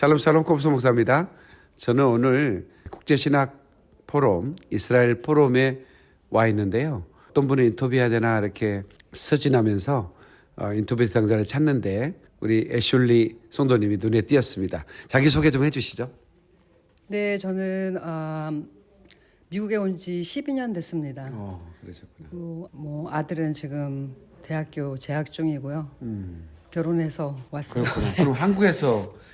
샬롬 샬롬 kop스 목사입니다. 저는 오늘 국제신학 포럼 이스라엘 포럼에 와 있는데요. 어떤 분을 인터뷰해야 되나 이렇게 서진하면서 어, 인터뷰 대상자를 찾는데 우리 애슐리 송도님이 눈에 띄었습니다. 자기 소개 좀 해주시죠. 네, 저는 아, 미국에 온 지 12년 됐습니다. 어, 그러셨구나. 뭐, 뭐 아들은 지금 대학교 재학 중이고요. 음, 결혼해서 왔어요. 그렇구나. 그럼 한국에서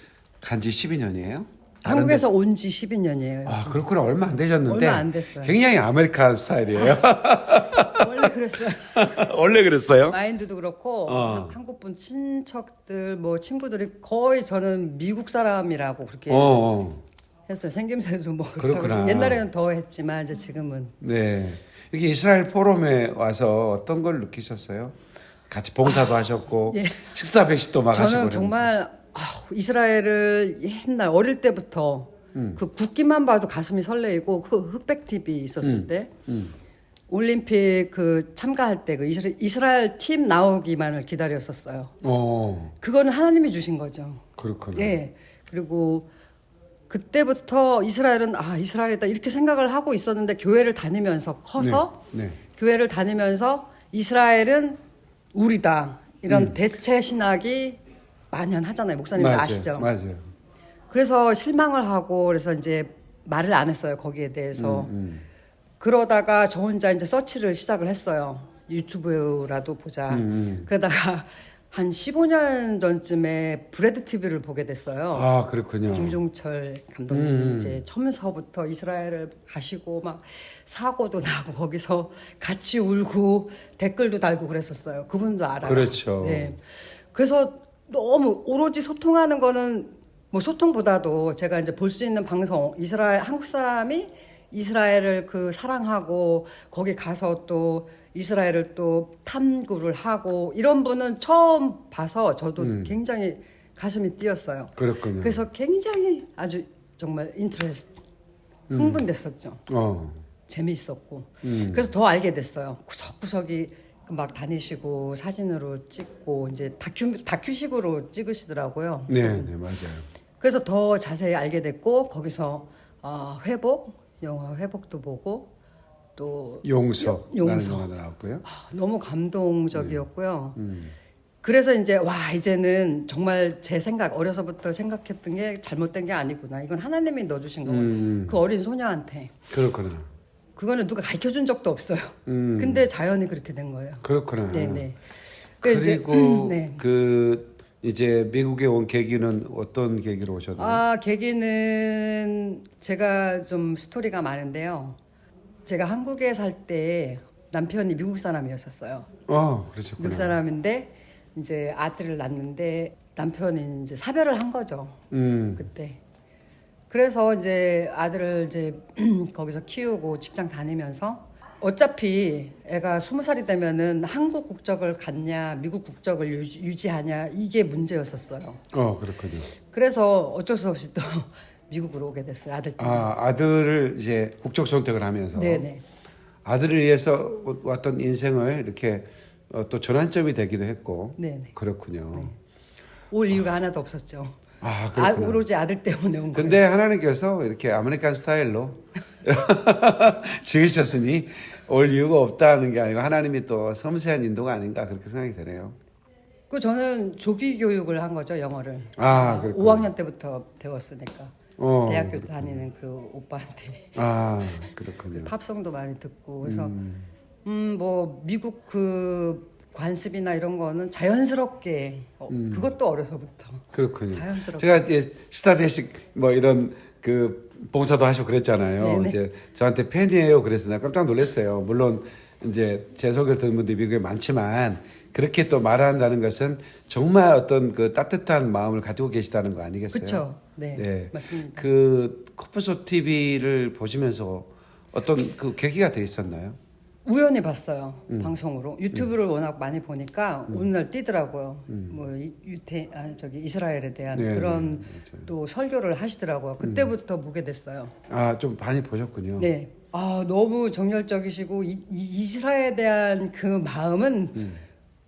간지 12년이에요? 한국에서 온 지 12년이에요. 아, 그렇구나. 얼마 안 되셨는데. 얼마 안 됐어요. 굉장히 American 스타일이에요. 원래 그랬어요. 원래 그랬어요? 마인드도 그렇고 어. 한국 분 친척들 뭐 친구들이 거의 저는 미국 사람이라고 그렇게 어, 어. 했어요. 생김새도 뭐 그렇구나. 옛날에는 더 했지만 이제 지금은 네. 이렇게 이스라엘 포럼에 와서 어떤 걸 느끼셨어요? 같이 봉사도 하셨고 예. 식사 배식도 막 하시고 저는. 정말 이스라엘을 옛날 어릴 때부터 음. 그 국기만 봐도 가슴이 설레이고 그 흑백 TV 있었을 때 음. 올림픽 그 참가할 때 그 이스라엘, 이스라엘 팀 나오기만을 기다렸었어요. 어, 그거는 하나님이 주신 거죠. 그렇구나. 예. 그리고 그때부터 이스라엘은 아 이스라엘이다 이렇게 생각을 하고 있었는데 교회를 다니면서 커서 네. 네. 교회를 다니면서 이스라엘은 우리다 이런 음. 대체 신학이 만연하잖아요. 목사님도 맞아요. 아시죠? 맞아요. 그래서 실망을 하고 그래서 이제 말을 안 했어요 거기에 대해서. 음, 그러다가 저 혼자 이제 서치를 시작을 했어요. 유튜브라도 보자. 음, 음. 그러다가 한 15년 전쯤에 브레드 TV를 보게 됐어요. 아, 그렇군요. 김종철 감독님이 음. 이제 처음서부터 이스라엘을 가시고 막 사고도 나고 거기서 같이 울고 댓글도 달고 그랬었어요. 그분도 알아요. 그렇죠. 네. 그래서 너무 오로지 소통하는 거는 뭐 소통보다도 제가 이제 볼 수 있는 방송 이스라엘 한국 사람이 이스라엘을 그 사랑하고 거기 가서 또 이스라엘을 또 탐구를 하고 이런 분은 처음 봐서 저도 음. 굉장히 가슴이 뛰었어요. 그렇군요. 그래서 굉장히 아주 정말 interest 흥분됐었죠. 어. 재미있었고. 음. 그래서 더 알게 됐어요. 구석구석이 막 다니시고 사진으로 찍고 이제 다큐 다큐식으로 찍으시더라고요. 네, 네, 맞아요. 그래서 더 자세히 알게 됐고 거기서 어, 회복 영화 회복도 보고 또 용서. 용서. 나왔고요. 아, 너무 감동적이었고요. 음. 그래서 이제 와 이제는 정말 제 생각 어려서부터 생각했던 게 잘못된 게 아니구나. 이건 하나님이 넣어주신 거고 음. 그 어린 소녀한테 그렇구나. 그거는 누가 가르쳐 준 적도 없어요. 음. 근데 자연히 그렇게 된 거예요. 그렇구나. 네네. 그 이제, 그리고 네. 그 이제 미국에 온 계기는 어떤 계기로 오셨나요? 아 계기는 제가 좀 스토리가 많은데요. 제가 한국에 살 때 남편이 미국 사람이었었어요. 어, 그러셨구나. 미국 사람인데 이제 아들을 낳는데 남편이 이제 사별을 한 거죠. 음. 그때. 그래서 이제 아들을 이제 거기서 키우고 직장 다니면서 어차피 애가 스무 살이 되면은 한국 국적을 갖냐 미국 국적을 유지, 유지하냐 이게 문제였었어요. 어, 그렇군요. 그래서 어쩔 수 없이 또 미국으로 오게 됐어요 아들 때문에. 아, 아들을 이제 국적 선택을 하면서 네네. 아들을 위해서 왔던 인생을 이렇게 어, 또 전환점이 되기도 했고 네네. 그렇군요. 올 이유가 하나도 없었죠. 아, 아. 오로지 아들 때문에 온 거예요. 하나님께서 이렇게 American 스타일로 지으셨으니 올 이유가 없다는 게 아니고 하나님이 또 섬세한 인도가 아닌가 그렇게 생각이 되네요. 그 저는 조기 교육을 한 거죠 영어를. 아, 그렇군요. 5학년 때부터 배웠으니까. 어. 대학교 다니는 그 오빠한테 아, 그 그렇군요. 팝송도 많이 듣고 그래서 음. 음 뭐 미국 그 관습이나 이런 거는 자연스럽게 어, 음. 그것도 어려서부터 그렇군요. 자연스럽게 제가 이제 시사 배식 뭐 이런 그 봉사도 하시고 그랬잖아요. 네네. 이제 저한테 팬이에요. 그래서 내가 깜짝 놀랐어요. 물론 이제 제 소개를 듣는 분들이 미국에 많지만 그렇게 또 말한다는 것은 정말 어떤 그 따뜻한 마음을 가지고 계시다는 거 아니겠어요? 그렇죠. 네, 네. 맞습니다. 그 코프소 TV를 보시면서 어떤 그 계기가 돼 있었나요? 우연히 봤어요 음. 방송으로 유튜브를 워낙 많이 보니까 어느 날 뜨더라고요. 뭐 이- 유태 아 저기 이스라엘에 대한 음. 네, 그런 네. 또 설교를 하시더라고요. 그때부터 보게 됐어요. 아, 좀 많이 보셨군요. 네. 아, 너무 정열적이시고 이, 이, 이스라엘에 대한 그 마음은 음.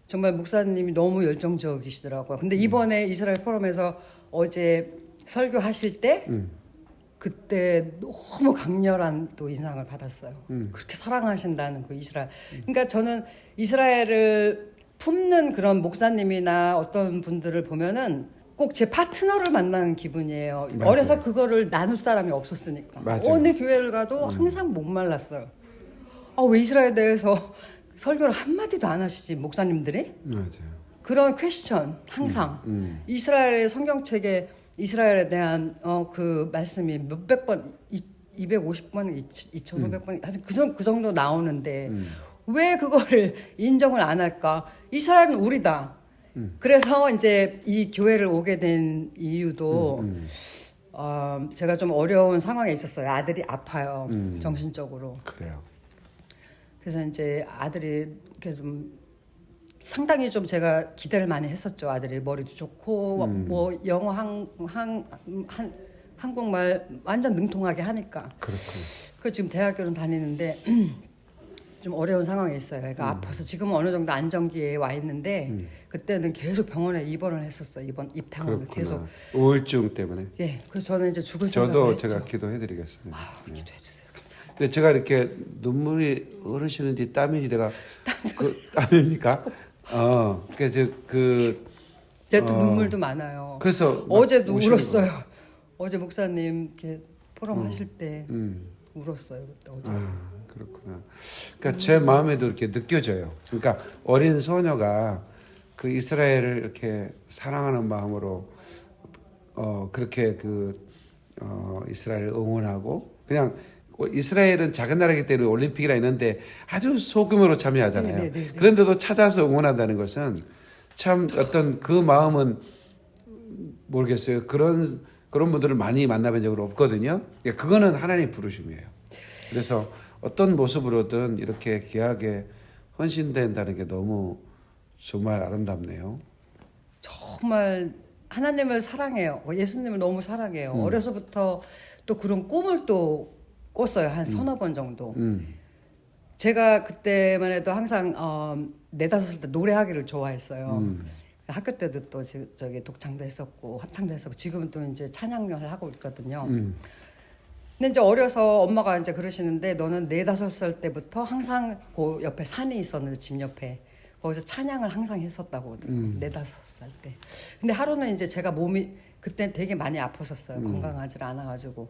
정말 목사님이 너무 열정적이시더라고요. 근데 이번에 이스라엘 포럼에서 어제 설교하실 때 음. 그때 너무 강렬한 또 인상을 받았어요. 음. 그렇게 사랑하신다는 그 이스라엘. 그러니까 저는 이스라엘을 품는 그런 목사님이나 어떤 분들을 보면은 꼭 제 파트너를 만나는 기분이에요. 맞아요. 어려서 그거를 나눌 사람이 없었으니까. 맞아요. 어느 교회를 가도 항상 목말랐어요. 아, 왜 이스라엘에 대해서 설교를 한마디도 안 하시지, 목사님들이? 맞아요. 그런 퀘스천, 항상. 음. 이스라엘의 성경책에 이스라엘에 대한 어, 그 말씀이 몇백 번, 이, 250번, 2,500번, 하여튼 그, 정- 그 정도 나오는데 음. 왜 그거를 인정을 안 할까? 이스라엘은 우리다. 그래서 이제 이 교회를 오게 된 이유도 음. 어, 제가 좀 어려운 상황에 있었어요. 아들이 아파요. 음. 정신적으로. 그래요. 그래서 이제 아들이 이렇게 좀 상당히 좀 제가 기대를 많이 했었죠. 아들이 머리도 좋고 음. 뭐 영어 한, 한, 한 한국말 완전 능통하게 하니까. 그렇군. 그 지금 대학교는 다니는데 좀 어려운 상황에 있어요. 음. 애가 아파서 지금은 어느 정도 안정기에 와 있는데 그때는 계속 병원에 입원을 했었어요. 입원 입탕원을. 계속. 우울증 때문에. 예. 그래서 저는 이제 죽을 생각을 저도 했죠. 제가 기도해 드리겠습니다. 아, 기도해 주세요. 감사합니다. 근데 제가 이렇게 눈물이 흐르시는지 땀이 내가 그 땀입니까? 어, 그래서 그 제가 또 어. 눈물도 많아요. 그래서 막 어제도 울었어요. 어제 목사님 이렇게 포럼 하실 때 거. 음, 울었어요. 그때 어제. 아 그렇구나. 그러니까 제 마음에도 이렇게 느껴져요. 그러니까 어린 소녀가 그 이스라엘을 이렇게 사랑하는 마음으로 어 그렇게 그 어, 이스라엘을 응원하고 그냥 이스라엘은 작은 나라이기 때문에 올림픽이라 있는데 아주 소규모로 참여하잖아요. 네, 네, 네, 네. 그런데도 찾아서 응원한다는 것은 참 어떤 그 마음은 모르겠어요. 그런 그런 분들을 많이 만나본 적은 없거든요. 그러니까 그거는 하나님 부르심이에요. 그래서 어떤 모습으로든 이렇게 귀하게 헌신된다는 게 너무 정말 아름답네요. 정말 하나님을 사랑해요. 어, 예수님을 너무 사랑해요. 어려서부터 또 그런 꿈을 또 꿨어요. 한 서너 번 정도. 음, 제가 그때만 해도 항상 어, 네다섯 살 때 노래하기를 좋아했어요. 음. 학교 때도 또 지- 저기 독창도 했었고 합창도 했었고 지금은 또 이제 찬양을 하고 있거든요. 음. 근데 이제 어려서 엄마가 이제 그러시는데 너는 네 다섯 살 때부터 항상 그 옆에 산이 있었는데 집 옆에 거기서 찬양을 항상 했었다고 그러더라고요. 네다섯 살 때. 근데 하루는 이제 제가 몸이 그때 되게 많이 아팠었어요. 건강하지 않아가지고.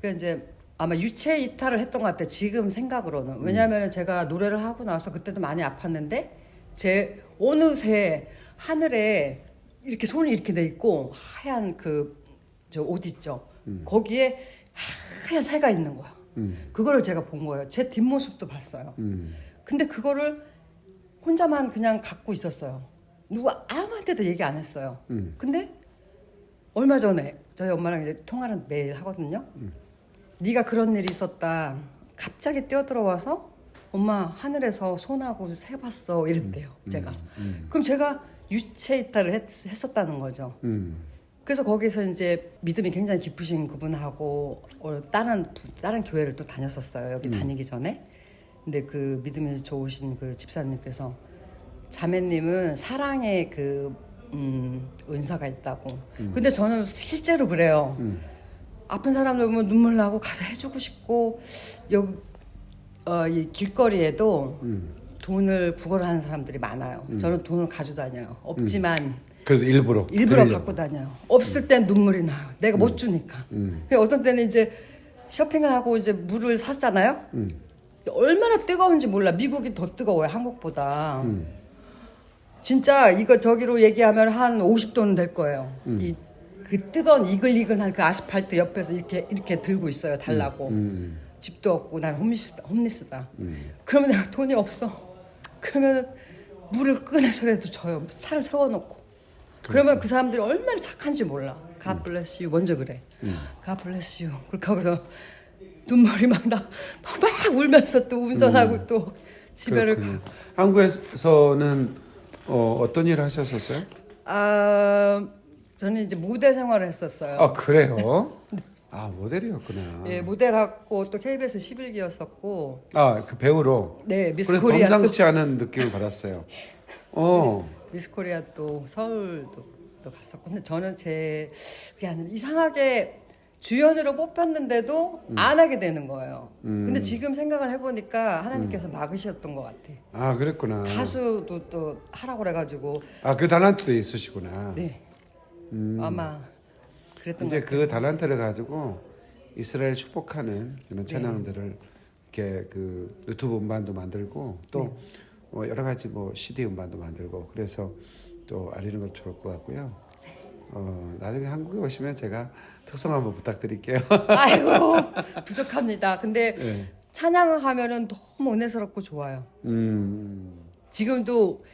그 이제 아마 유체 이탈을 했던 것 같아요. 지금 생각으로는. 왜냐하면 제가 노래를 하고 나서 그때도 많이 아팠는데 제 어느새 하늘에 이렇게 손이 이렇게 돼 있고 하얀 그 저 옷 있죠. 거기에 하얀 새가 있는 거야. 음. 그거를 제가 본 거예요. 제 뒷모습도 봤어요. 음. 근데 그거를 혼자만 그냥 갖고 있었어요. 누가 아무한테도 얘기 안 했어요. 음. 근데 얼마 전에 저희 엄마랑 이제 통화를 매일 하거든요. 네가 그런 일이 있었다. 갑자기 뛰어들어와서 엄마 하늘에서 손하고 새 봤어 이랬대요. 제가. 그럼 제가 유체 이탈을 했, 했었다는 거죠. 음. 그래서 거기서 이제 믿음이 굉장히 깊으신 그분하고 어, 다른 부- 다른 교회를 또 다녔었어요. 여기 다니기 전에. 근데 그 믿음이 좋으신 그 집사님께서 자매님은 사랑의 그 음, 은사가 있다고. 근데 저는 실제로 그래요. 아픈 사람들 보면 눈물 나고 가서 해주고 싶고 여기 어, 이 길거리에도 음. 돈을 구걸하는 사람들이 많아요. 저는 돈을 가지고 다녀요. 없지만 그래서 일부러 일부러 드리려고. 갖고 다녀요. 없을 땐 눈물이 나요. 내가 못 주니까. 음. 근데 어떤 때는 이제 쇼핑을 하고 이제 물을 샀잖아요. 음. 얼마나 뜨거운지 몰라. 미국이 더 뜨거워요. 한국보다. 음. 진짜 이거 저기로 얘기하면 한 50도는 될 거예요. 음. 이 그 뜨거운 이글이글한 그 아스팔트 옆에서 이렇게 이렇게 들고 있어요. 달라고. 음. 집도 없고 난 홈리스다. 홈리스다. 음. 그러면 내가 돈이 없어. 그러면 물을 꺼내서라도 줘요. 차를 세워놓고. 그러면 그 사람들이 얼마나 착한지 몰라. God bless you. 먼저 그래. God bless you. 그렇게 하고서 눈물이 막 나, 막 울면서 또 운전하고 또 집에를 가. 그렇군요. 한국에서는 어, 어떤 일을 하셨었어요? 아, 저는 이제 모델 생활을 했었어요. 아 그래요? 아 모델이었구나. 예, 모델하고 또 KBS 11기였었고, 아그 배우로. 네, 미스 코리아 또, 범상치 않은 느낌을 받았어요. 어. 미스 코리아 또 서울도 또 갔었고 근데 저는 제 그게 아니라 이상하게 주연으로 뽑혔는데도 안 하게 되는 거예요. 음. 근데 지금 생각을 해보니까 하나님께서 막으셨던 것 같아. 아 그랬구나. 가수도 또 하라고 그래가지고 아그 달란트도 있으시구나. 네 음. 아마 그랬던 것 이제. 그 달란트를 가지고 이스라엘 축복하는 이런 찬양들을 이렇게 그 유튜브 음반도 만들고 또 뭐 여러 가지 뭐 CD 음반도 만들고 그래서 또 알리는 것 좋을 것 같고요. 어 나중에 한국에 오시면 제가 특성 한번 부탁드릴게요. 아이고 부족합니다. 근데 네. 찬양을 하면은 너무 은혜스럽고 좋아요. 음. 지금도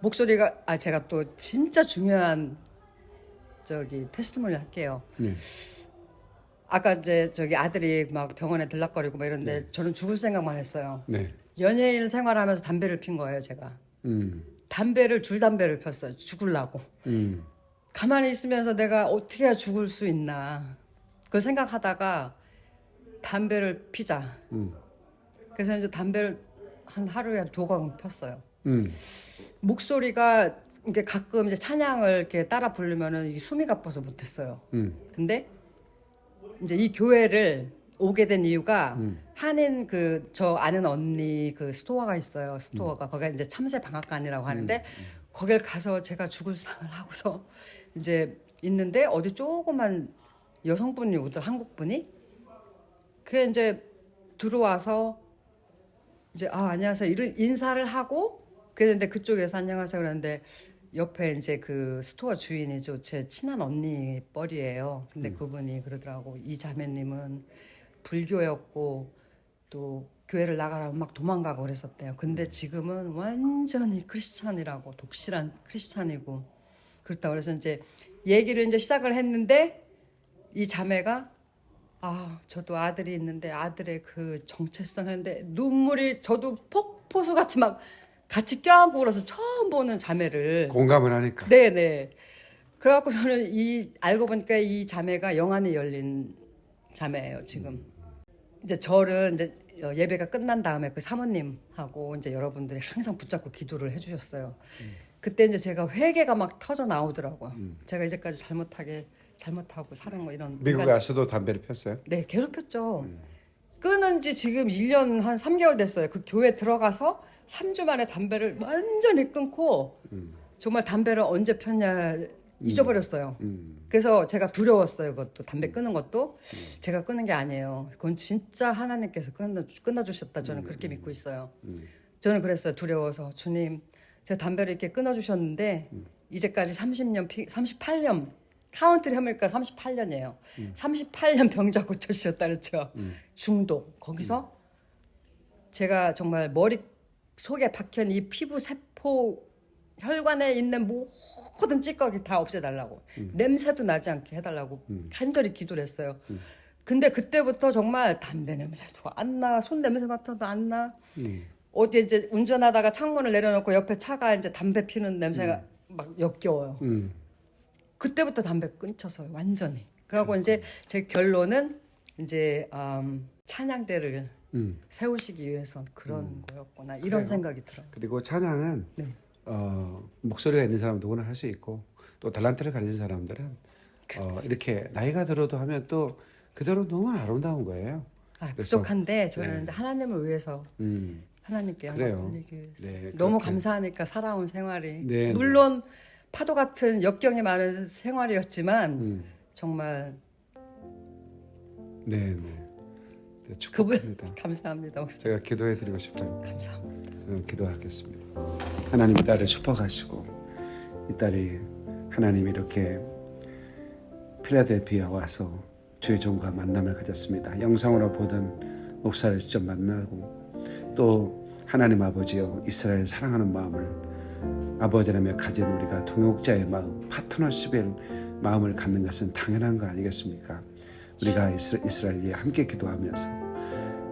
목소리가 아 제가 또 진짜 중요한 저기 테스트몰리 할게요. 네. 아까 이제 저기 아들이 막 병원에 들락거리고 막 이런데 저는 죽을 생각만 했어요. 네. 연예인 생활하면서 담배를 핀 거예요, 제가. 음. 담배를 줄 담배를 폈어요. 죽을라고. 음. 가만히 있으면서 내가 어떻게 해야 죽을 수 있나. 그걸 생각하다가 담배를 피자. 음. 그래서 이제 담배를 한 하루에 한 두광 폈어요. 음. 목소리가 이게 가끔 이제 찬양을 이렇게 따라 부르면은 이 숨이 가빠서 못했어요. 음. 근데 이제 이 교회를 오게 된 이유가 음. 한인 그 저 아는 언니 그 store가 있어요. 음. store가 거기가 이제 참새 방앗간이라고 하는데 거길 가서 제가 죽을 상을 하고서 이제 있는데 어디 조그만 여성분이 오더 한국 분이 그게 이제 들어와서 이제 아 안녕하세요 이를 인사를 하고 그랬는데 그쪽에서 안녕하세요 그랬는데 옆에 이제 그 store 주인이죠. 제 친한 언니 뻘이에요. 근데 그분이 그러더라고. 이 자매님은 불교였고 또 교회를 나가라면 막 도망가고 그랬었대요. 근데 지금은 완전히 크리스찬이라고 독실한 크리스찬이고 그렇다 그래서 이제 얘기를 이제 시작을 했는데 이 자매가 아, 저도 아들이 있는데 아들의 그 정체성 했는데 눈물이 저도 폭포수 같이 막 같이 껴안고 그래서 처음 보는 자매를 공감을 하니까. 네네. 그래갖고 저는 이 알고 보니까 이 자매가 영안이 열린 자매예요 지금. 이제 저를 이제 예배가 끝난 다음에 그 사모님하고 이제 여러분들이 항상 붙잡고 기도를 해주셨어요. 그때 이제 제가 회개가 막 터져 나오더라고요. 제가 이제까지 잘못하게 잘못하고 사는 거 이런 미국에 와서도 담배를 폈어요. 네, 계속 폈죠. 끊은 지 지금 1년 한 3개월 됐어요. 그 교회 들어가서 3주 만에 담배를 완전히 끊고 정말 담배를 언제 폈냐 잊어버렸어요. 음. 그래서 제가 두려웠어요. 그것도 담배 끊는 것도 제가 끊은 게 아니에요. 그건 진짜 하나님께서 끊어 끊어 주셨다. 저는 그렇게 믿고 있어요. 저는 그랬어요. 두려워서 주님, 제가 담배를 이렇게 끊어 주셨는데 이제까지 30년, 피, 38년 카운트를 해보니까 38년이에요. 38년 병자 고쳐 주셨다 그랬죠. 중독 거기서 제가 정말 머리 속에 박힌 이 피부 세포 혈관에 있는 모든 찌꺼기 다 없애달라고 냄새도 나지 않게 해달라고 간절히 기도를 했어요. 근데 그때부터 정말 담배 냄새도 안 나, 손 냄새 맡아도 안 나. 음. 어디 이제 운전하다가 창문을 내려놓고 옆에 차가 이제 담배 피는 냄새가 막 역겨워요. 음. 그때부터 담배 끊쳤어요, 완전히. 그리고 이제 제 결론은 이제 음, 찬양대를 음. 세우시기 위해서 그런 거였구나 이런 그래요. 생각이 들어요. 그리고 찬양은 네. 어, 목소리가 있는 사람 누구나 할 수 있고 또 달란트를 가진 사람들은 어, 이렇게 나이가 들어도 하면 또 그대로 너무 아름다운 거예요. 아, 부족한데 저는 네. 하나님을 위해서 음. 하나님께. 영광 돌리기 위해서 네, 너무 그렇게. 감사하니까 살아온 생활이 네, 네. 물론 파도 같은 역경이 많은 생활이었지만 음. 정말 네, 네. 네, 축복합니다. 감사합니다. 목사님. 제가 기도해 드리고 싶어요. 감사합니다. 저는 기도하겠습니다. 하나님 이 딸을 축복하시고 이 딸이 하나님 이렇게 필라델피아 와서 주의 종과 만남을 가졌습니다. 영상으로 보던 목사를 직접 만나고 또 하나님 아버지여 이스라엘 사랑하는 마음을 아버지라며 가진 우리가 동역자의 마음, 파트너십의 마음을 갖는 것은 당연한 거 아니겠습니까? 우리가 이스라- 이스라엘에 함께 기도하면서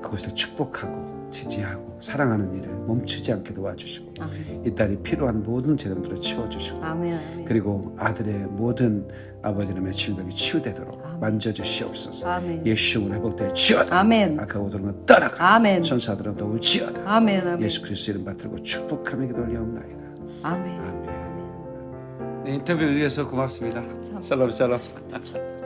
그것을 축복하고 지지하고 사랑하는 일을 멈추지 않게 도와주시고 아멘. 이 딸이 필요한 모든 재정들을 채워주시고 아멘. 아멘. 그리고 아들의 모든 아버지님의 질병이 치유되도록 아멘. 만져주시옵소서 아멘. 예수님을 회복될 지어다 아멘. 악하고 들은 떠나가 아멘. 천사들은 도울지어다 아멘. 아멘. 예수 그리스도 이름 받들고 축복하며 기도 올려옵나이다 아멘. 아멘 아멘. 네, 인터뷰 위해서 고맙습니다. 감사합니다. 살람 살람.